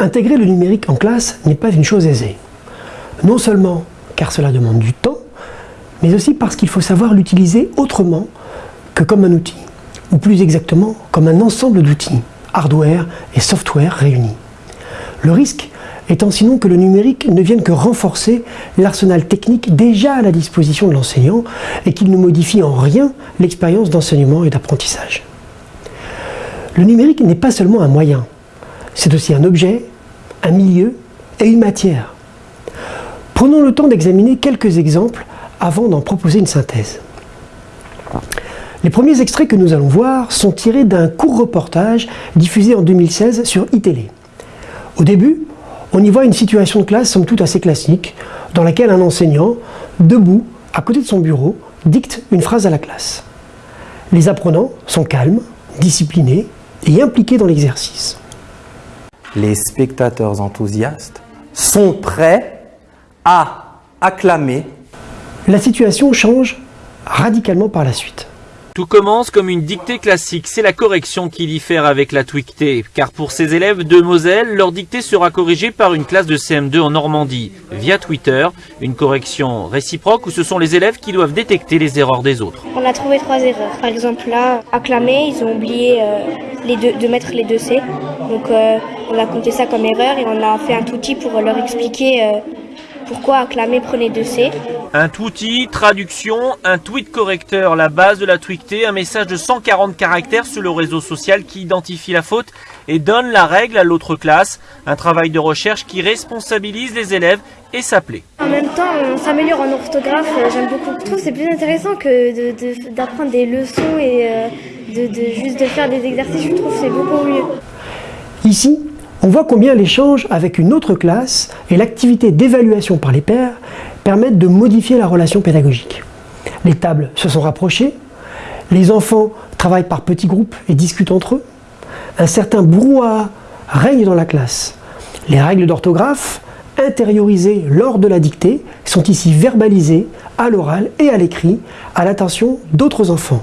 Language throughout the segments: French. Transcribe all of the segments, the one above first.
Intégrer le numérique en classe n'est pas une chose aisée. Non seulement car cela demande du temps, mais aussi parce qu'il faut savoir l'utiliser autrement que comme un outil, ou plus exactement comme un ensemble d'outils, hardware et software réunis. Le risque étant sinon que le numérique ne vienne que renforcer l'arsenal technique déjà à la disposition de l'enseignant et qu'il ne modifie en rien l'expérience d'enseignement et d'apprentissage. Le numérique n'est pas seulement un moyen, c'est aussi un objet, un milieu et une matière. Prenons le temps d'examiner quelques exemples avant d'en proposer une synthèse. Les premiers extraits que nous allons voir sont tirés d'un court reportage diffusé en 2016 sur iTélé. Au début, on y voit une situation de classe somme toute assez classique, dans laquelle un enseignant, debout, à côté de son bureau, dicte une phrase à la classe. Les apprenants sont calmes, disciplinés et impliqués dans l'exercice. Les spectateurs enthousiastes sont prêts à acclamer. La situation change radicalement par la suite. Tout commence comme une dictée classique, c'est la correction qui diffère avec la tweetée, car pour ces élèves de Moselle, leur dictée sera corrigée par une classe de CM2 en Normandie, via Twitter, une correction réciproque où ce sont les élèves qui doivent détecter les erreurs des autres. On a trouvé trois erreurs. Par exemple là, acclamer, ils ont oublié euh, de mettre les deux C. Donc euh, on a compté ça comme erreur et on a fait un outil pour leur expliquer euh, pourquoi acclamer prenait deux C. Un outil, traduction, un tweet correcteur, la base de la tweetée, un message de 140 caractères sur le réseau social qui identifie la faute et donne la règle à l'autre classe. Un travail de recherche qui responsabilise les élèves et s'appelait. En même temps, on s'améliore en orthographe, euh, j'aime beaucoup. Je trouve que c'est plus intéressant que d'apprendre des leçons et euh, de, juste de faire des exercices. Je trouve que c'est beaucoup mieux. Ici, on voit combien l'échange avec une autre classe et l'activité d'évaluation par les pairs permettent de modifier la relation pédagogique. Les tables se sont rapprochées, les enfants travaillent par petits groupes et discutent entre eux, un certain brouhaha règne dans la classe. Les règles d'orthographe, intériorisées lors de la dictée, sont ici verbalisées à l'oral et à l'écrit à l'attention d'autres enfants.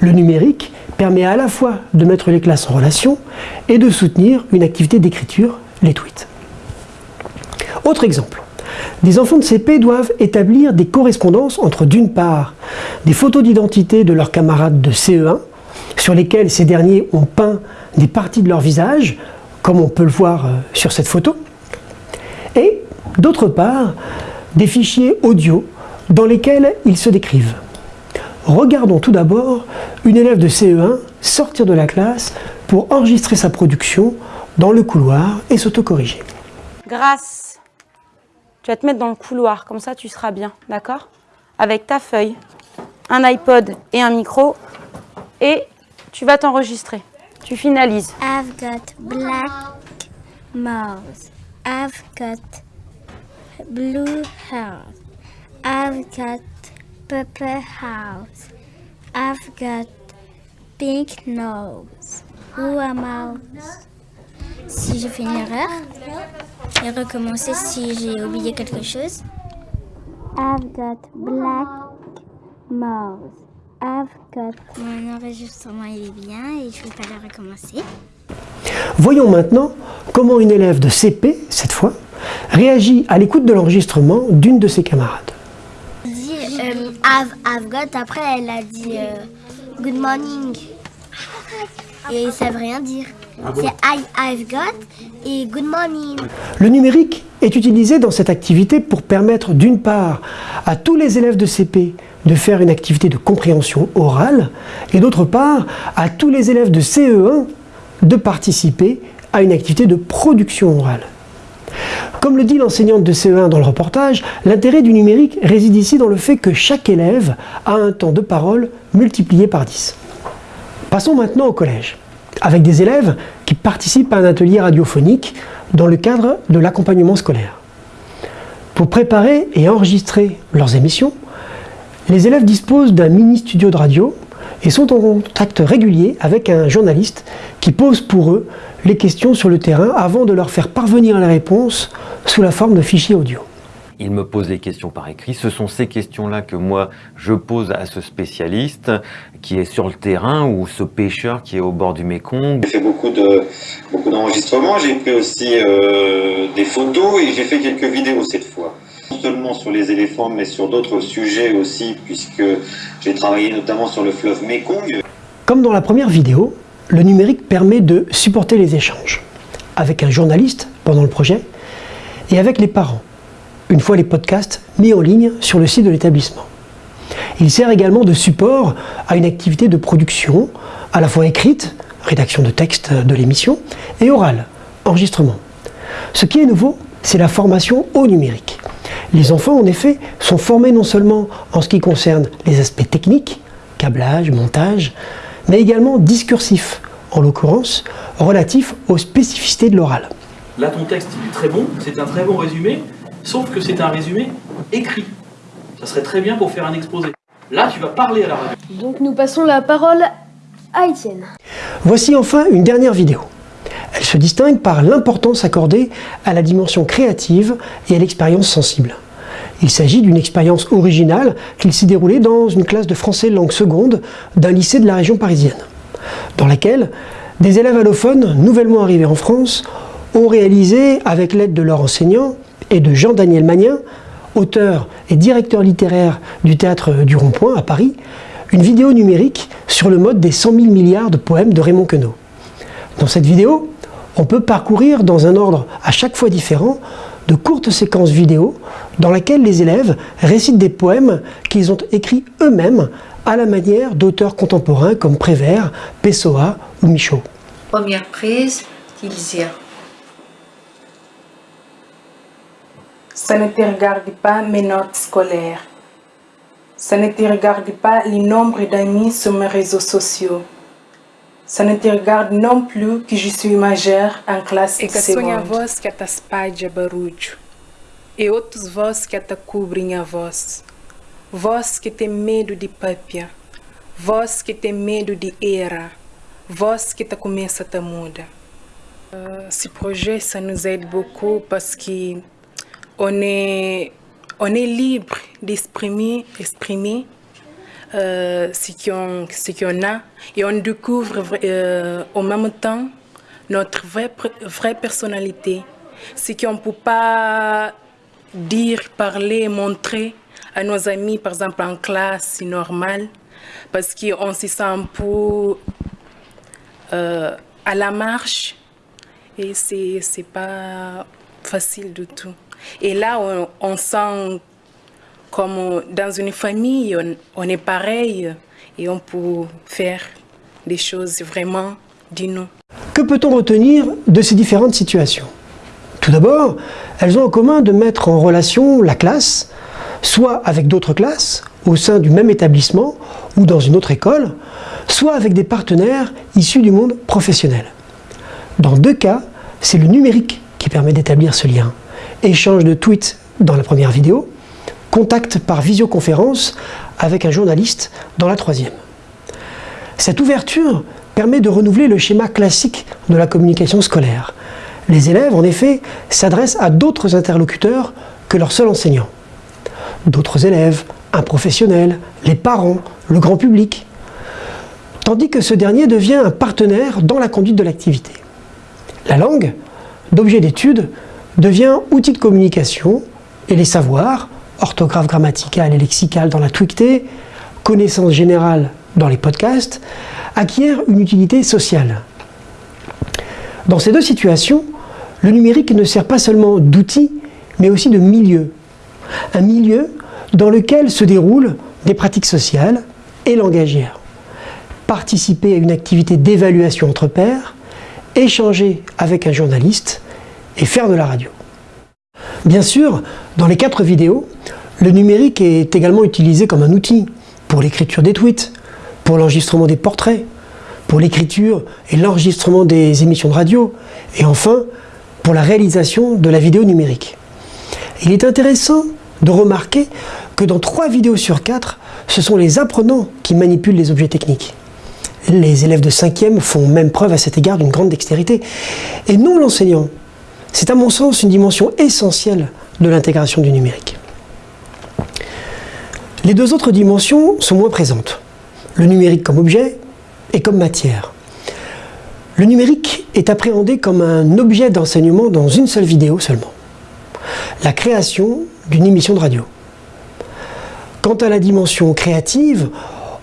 Le numérique permet à la fois de mettre les classes en relation et de soutenir une activité d'écriture, les tweets. Autre exemple, des enfants de CP doivent établir des correspondances entre d'une part des photos d'identité de leurs camarades de CE1 sur lesquels ces derniers ont peint des parties de leur visage, comme on peut le voir euh, sur cette photo, et d'autre part des fichiers audio dans lesquels ils se décrivent. Regardons tout d'abord une élève de CE1 sortir de la classe pour enregistrer sa production dans le couloir et s'autocorriger. Grâce tu vas te mettre dans le couloir, comme ça tu seras bien, d'accord? Avec ta feuille, un iPod et un micro, et tu vas t'enregistrer. Tu finalises. I've got black mouse. I've got blue hair. I've got purple house. I've got pink nose. Who am I? Si j'ai fait une erreur, et recommencer si j'ai oublié quelque chose. I've got black mouse. I've got... Mon enregistrement est bien et je ne vais pas le recommencer. Voyons maintenant comment une élève de CP, cette fois, réagit à l'écoute de l'enregistrement d'une de ses camarades. Euh, I've, got, après elle a dit euh, good morning. Et ça veut rien dire. Ah c'est I, I've got et good morning. Le numérique est utilisé dans cette activité pour permettre d'une part à tous les élèves de CP de faire une activité de compréhension orale et d'autre part à tous les élèves de CE1 de participer à une activité de production orale. Comme le dit l'enseignante de CE1 dans le reportage, l'intérêt du numérique réside ici dans le fait que chaque élève a un temps de parole multiplié par 10. Passons maintenant au collège, avec des élèves qui participent à un atelier radiophonique dans le cadre de l'accompagnement scolaire. Pour préparer et enregistrer leurs émissions, les élèves disposent d'un mini-studio de radio et sont en contact régulier avec un journaliste qui pose pour eux les questions sur le terrain avant de leur faire parvenir les réponses sous la forme de fichiers audio. Il me pose des questions par écrit. Ce sont ces questions-là que moi, je pose à ce spécialiste qui est sur le terrain ou ce pêcheur qui est au bord du Mékong. J'ai fait beaucoup de beaucoup d'enregistrements, j'ai pris aussi euh, des photos et j'ai fait quelques vidéos cette fois. Seulement sur les éléphants, mais sur d'autres sujets aussi, puisque j'ai travaillé notamment sur le fleuve Mékong. Comme dans la première vidéo, le numérique permet de supporter les échanges avec un journaliste pendant le projet et avec les parents, une fois les podcasts mis en ligne sur le site de l'établissement. Il sert également de support à une activité de production, à la fois écrite, rédaction de texte de l'émission, et orale, enregistrement. Ce qui est nouveau, c'est la formation au numérique. Les enfants, en effet, sont formés non seulement en ce qui concerne les aspects techniques, câblage, montage, mais également discursifs, en l'occurrence relatifs aux spécificités de l'oral. Là, ton texte, il est très bon, c'est un très bon résumé, sauf que c'est un résumé écrit. Ça serait très bien pour faire un exposé. Là, tu vas parler à la radio. Donc nous passons la parole à Étienne. Voici enfin une dernière vidéo. Se distingue par l'importance accordée à la dimension créative et à l'expérience sensible. Il s'agit d'une expérience originale qu'il s'est déroulée dans une classe de français langue seconde d'un lycée de la région parisienne, dans laquelle des élèves allophones nouvellement arrivés en France ont réalisé, avec l'aide de leur enseignant et de Jean-Daniel Magnin, auteur et directeur littéraire du théâtre du Rond-Point à Paris, une vidéo numérique sur le mode des 100 000 milliards de poèmes de Raymond Queneau. Dans cette vidéo, on peut parcourir dans un ordre à chaque fois différent de courtes séquences vidéo dans lesquelles les élèves récitent des poèmes qu'ils ont écrits eux-mêmes à la manière d'auteurs contemporains comme Prévert, Pessoa ou Michaud. Première prise, Tilsia. Ça ne te regarde pas mes notes scolaires. Ça ne te regarde pas le nombre d'amis sur mes réseaux sociaux. Ça ne te regarde non plus que je suis majeure en classe E que sonha a voz que te espalha barulho. E outros voz que te cobrem a voz. Voz que tem medo de papia. Voz que tem medo de era. Voz que te começa a te muda. Euh, ce projet, ça nous aide beaucoup parce que on est, on est libre d'exprimer exprimer, euh, ce qu'on a et on découvre euh, en même temps notre vraie, vraie personnalité. Ce qu'on ne peut pas dire, parler, montrer à nos amis, par exemple en classe, c'est normal, parce qu'on se sent un peu euh, à la marche et c'est pas facile du tout. Et là, on, on sent comme dans une famille, on, est pareil et on peut faire des choses vraiment dignes. Que peut-on retenir de ces différentes situations? Tout d'abord, elles ont en commun de mettre en relation la classe, soit avec d'autres classes, au sein du même établissement ou dans une autre école, soit avec des partenaires issus du monde professionnel. Dans deux cas, c'est le numérique qui permet d'établir ce lien. Échange de tweets dans la première vidéo, contact par visioconférence avec un journaliste dans la troisième. Cette ouverture permet de renouveler le schéma classique de la communication scolaire. Les élèves, en effet, s'adressent à d'autres interlocuteurs que leur seul enseignant. D'autres élèves, un professionnel, les parents, le grand public. Tandis que ce dernier devient un partenaire dans la conduite de l'activité. La langue, d'objet d'étude, devient outil de communication et les savoirs, orthographe grammaticale et lexicale dans la tweetée, connaissance générale dans les podcasts, acquièrent une utilité sociale. Dans ces deux situations, le numérique ne sert pas seulement d'outil, mais aussi de milieu. Un milieu dans lequel se déroulent des pratiques sociales et langagières. Participer à une activité d'évaluation entre pairs, échanger avec un journaliste et faire de la radio. Bien sûr, dans les quatre vidéos, le numérique est également utilisé comme un outil pour l'écriture des tweets, pour l'enregistrement des portraits, pour l'écriture et l'enregistrement des émissions de radio, et enfin pour la réalisation de la vidéo numérique. Il est intéressant de remarquer que dans trois vidéos sur quatre, ce sont les apprenants qui manipulent les objets techniques. Les élèves de 5e font même preuve à cet égard d'une grande dextérité, et non l'enseignant. C'est à mon sens une dimension essentielle de l'intégration du numérique. Les deux autres dimensions sont moins présentes. Le numérique comme objet et comme matière. Le numérique est appréhendé comme un objet d'enseignement dans une seule vidéo seulement. La création d'une émission de radio. Quant à la dimension créative,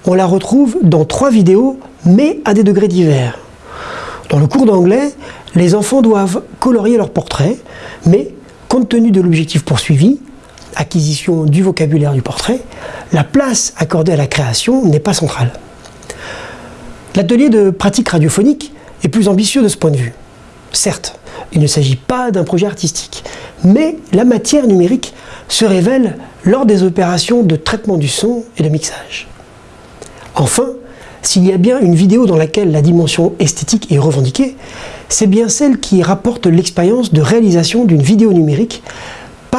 on la retrouve dans trois vidéos, mais à des degrés divers. Dans le cours d'anglais, les enfants doivent colorier leur portrait, mais compte tenu de l'objectif poursuivi, acquisition du vocabulaire du portrait, la place accordée à la création n'est pas centrale. L'atelier de pratique radiophonique est plus ambitieux de ce point de vue. Certes, il ne s'agit pas d'un projet artistique, mais la matière numérique se révèle lors des opérations de traitement du son et de mixage. Enfin, s'il y a bien une vidéo dans laquelle la dimension esthétique est revendiquée, c'est bien celle qui rapporte l'expérience de réalisation d'une vidéo numérique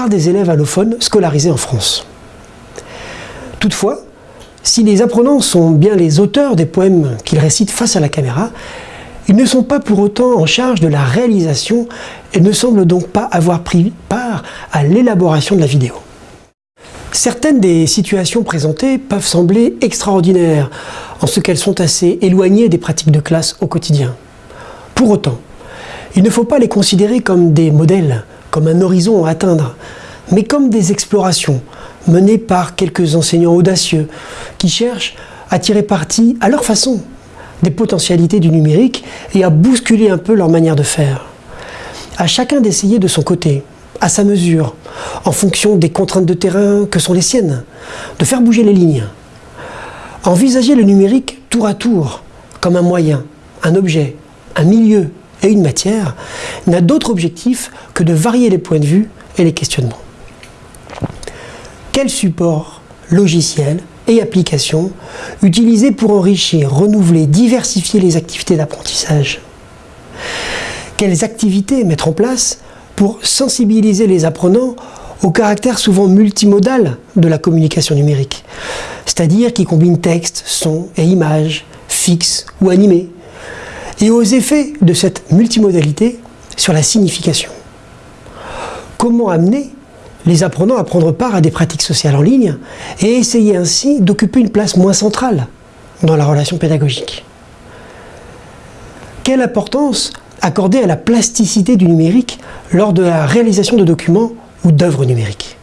des élèves allophones scolarisés en France. Toutefois, si les apprenants sont bien les auteurs des poèmes qu'ils récitent face à la caméra, ils ne sont pas pour autant en charge de la réalisation et ne semblent donc pas avoir pris part à l'élaboration de la vidéo. Certaines des situations présentées peuvent sembler extraordinaires, en ce qu'elles sont assez éloignées des pratiques de classe au quotidien. Pour autant, il ne faut pas les considérer comme des modèles, comme un horizon à atteindre, mais comme des explorations menées par quelques enseignants audacieux qui cherchent à tirer parti à leur façon des potentialités du numérique et à bousculer un peu leur manière de faire. À chacun d'essayer de son côté, à sa mesure, en fonction des contraintes de terrain que sont les siennes, de faire bouger les lignes. Envisager le numérique tour à tour, comme un moyen, un objet, un milieu et une matière, n'a d'autre objectif que de varier les points de vue et les questionnements. Quel support logiciel et applications utilisées pour enrichir, renouveler, diversifier les activités d'apprentissage? Quelles activités mettre en place pour sensibiliser les apprenants au caractère souvent multimodal de la communication numérique, c'est-à-dire qui combine texte, son et images, fixes ou animés, et aux effets de cette multimodalité sur la signification. Comment amener les apprenants à prendre part à des pratiques sociales en ligne et essayer ainsi d'occuper une place moins centrale dans la relation pédagogique? Quelle importance accorder à la plasticité du numérique lors de la réalisation de documents ou d'œuvres numériques?